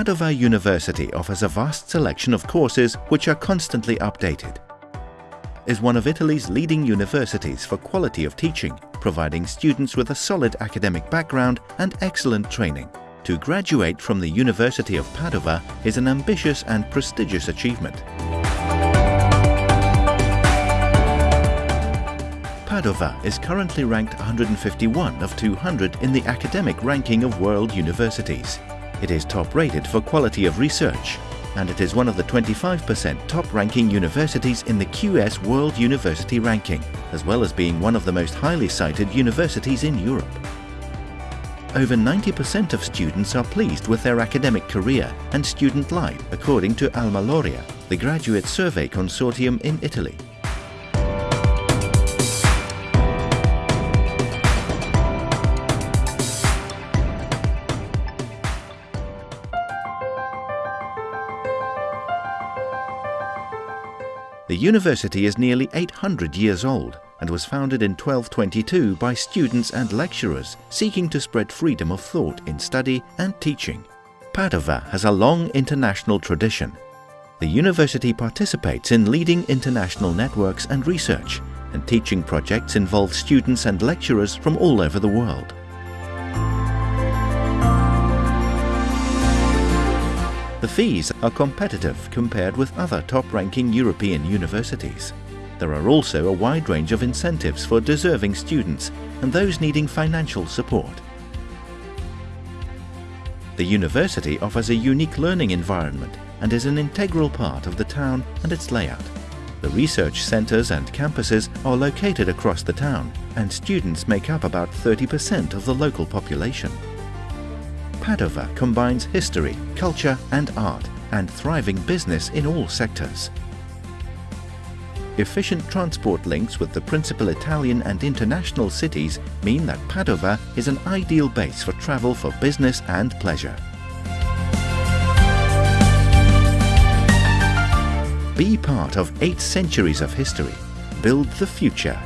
Padova University offers a vast selection of courses which are constantly updated. Is one of Italy's leading universities for quality of teaching, providing students with a solid academic background and excellent training. To graduate from the University of Padova is an ambitious and prestigious achievement. Padova is currently ranked 151 of 200 in the academic ranking of world universities. It is top rated for quality of research, and it is one of the 25% top-ranking universities in the QS World University Ranking, as well as being one of the most highly cited universities in Europe. Over 90% of students are pleased with their academic career and student life, according to Alma Laurea, the graduate survey consortium in Italy. The university is nearly 800 years old and was founded in 1222 by students and lecturers seeking to spread freedom of thought in study and teaching. Padova has a long international tradition. The university participates in leading international networks and research, and teaching projects involve students and lecturers from all over the world. The fees are competitive compared with other top-ranking European universities. There are also a wide range of incentives for deserving students and those needing financial support. The university offers a unique learning environment and is an integral part of the town and its layout. The research centres and campuses are located across the town and students make up about 30% of the local population. Padova combines history, culture and art and thriving business in all sectors. Efficient transport links with the principal Italian and international cities mean that Padova is an ideal base for travel for business and pleasure. Be part of eight centuries of history. Build the future